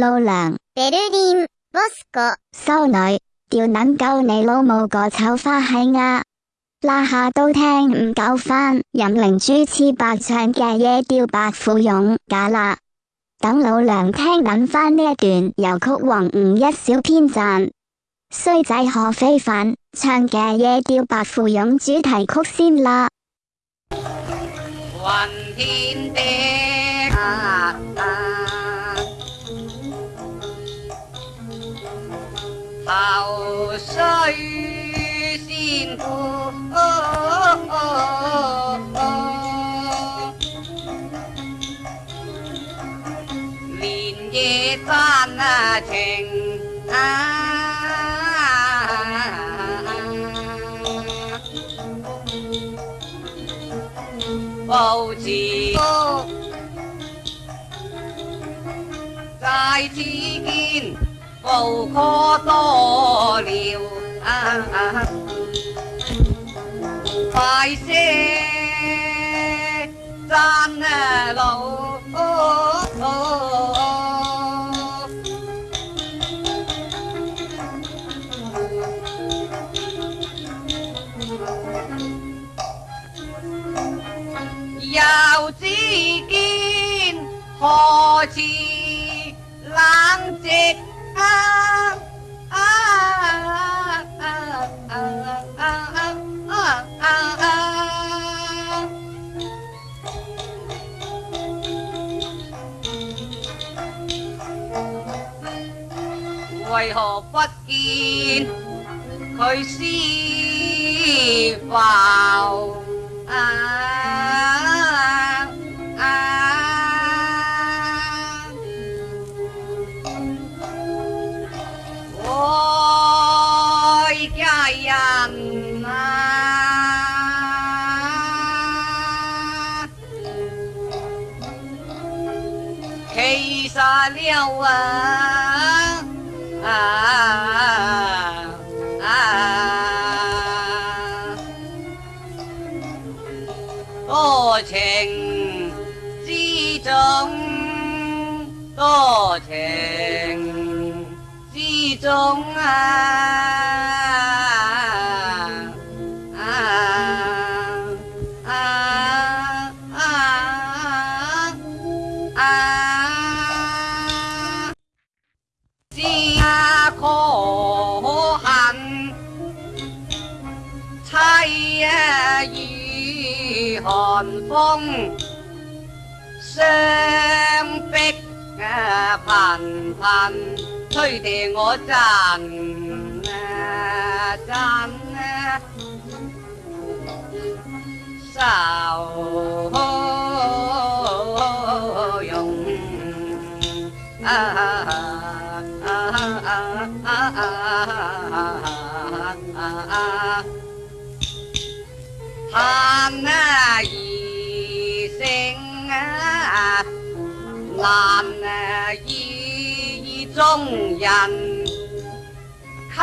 老梁，柏林，莫斯科，骚女，吊卵够你老母个丑花嘿啊！那下都听唔够翻，任灵珠痴白唱嘅夜调白富勇假啦。等老娘听谂翻呢一段，由曲王吴一小篇赞，衰仔何非凡唱嘅夜调白富勇主题曲先啦。云天的客。愁须千多，连夜山啊情啊，不知再次见。无可多聊，快些争路。又只见何事冷寂？为何不见佢先害煞了啊！啊啊！多情之中，多情之中啊！啊啊啊啊！逼啊頻頻推地我震啊震啊受用啊！难遇中人襟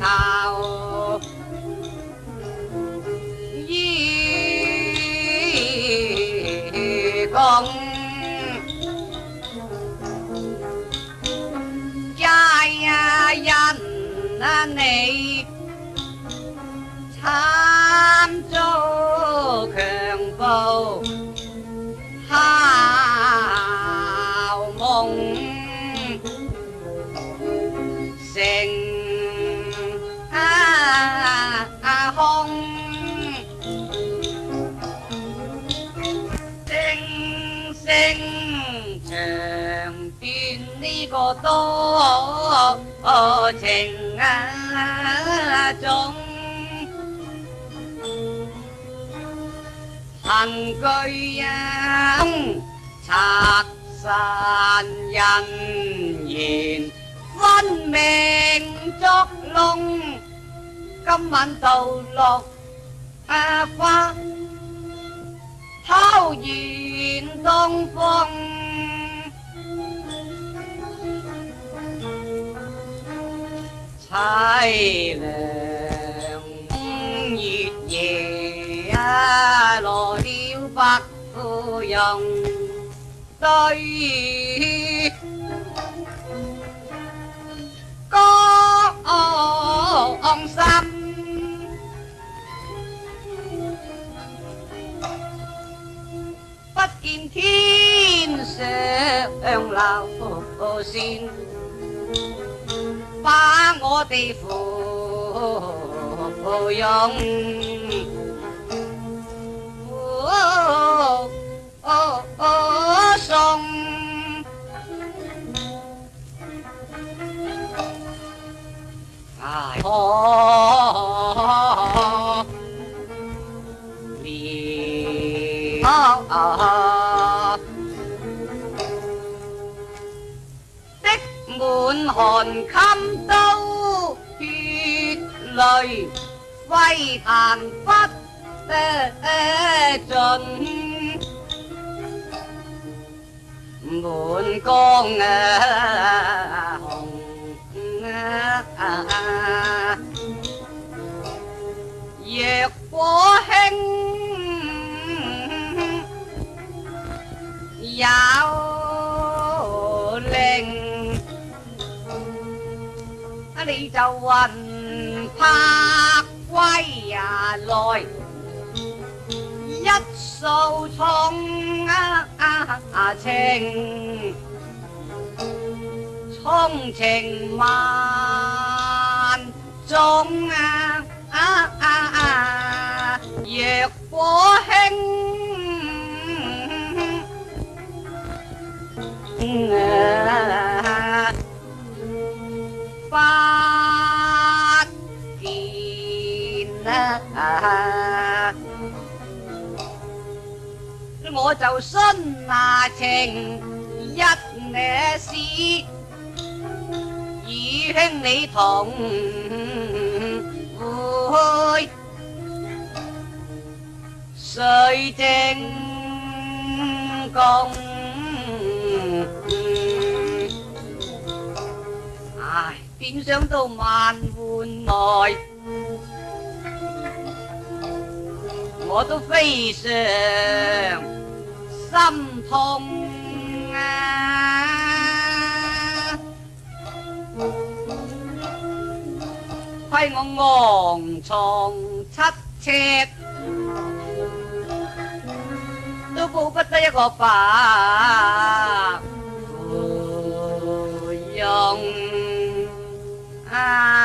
袖，义共佳人你。惨遭强暴。thao mộng sinh a à, hong sinh sinh trường tiên đi có tô ở tình à, trong thần cây ông sạc sàn dành nhìn văn mèn chót lông cấm mạnh tàu lột à pha thao diện tôn phong sai lệ bạc dòng đây có ông xanh bất kim thiên sẽ ông lao xin ba ngô tỷ phụ dòng ho ờ hờ tích muôn hồn khăm sâu khi lời quay tàn phát trần muôn con hồng à, à. Diệt của hình 就云魄归呀来，一诉啊情，衷情万种，若果兴。我就身下情一惹事，与兄你同会。谁正共唉，变想到万换来。我都非常心痛啊！亏我昂床七尺，都不得一个白。用啊！